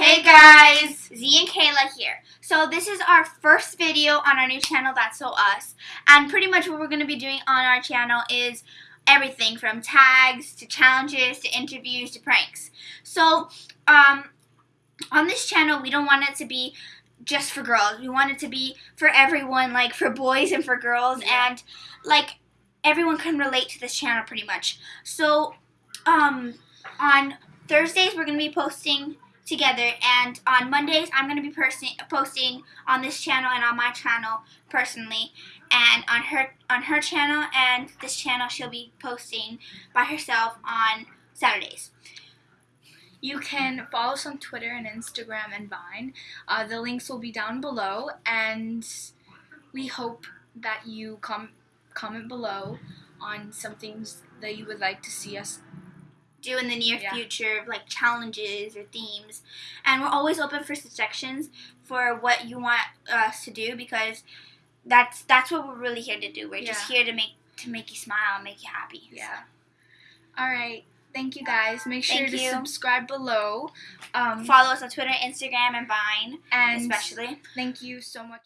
Hey guys, Z and Kayla here. So this is our first video on our new channel, That's So Us. And pretty much what we're going to be doing on our channel is everything from tags to challenges to interviews to pranks. So um, on this channel, we don't want it to be just for girls. We want it to be for everyone, like for boys and for girls. Yeah. And like everyone can relate to this channel pretty much. So um, on Thursdays, we're going to be posting together and on Mondays I'm going to be posting on this channel and on my channel personally and on her on her channel and this channel she'll be posting by herself on Saturdays. You can follow us on Twitter and Instagram and Vine. Uh, the links will be down below, and we hope that you com- comment below on some things that you would like to see us. Do in the near Yeah. future, like challenges or themes. And we're always open for suggestions for what you want us to do because that's that's what we're really here to do. We're just here to make to make you smile and make you happy. Yeah. All right. Thank you guys. Make sure Thank to you. subscribe below. Um, Follow us on Twitter, Instagram, and Vine, and especially. thank you so much.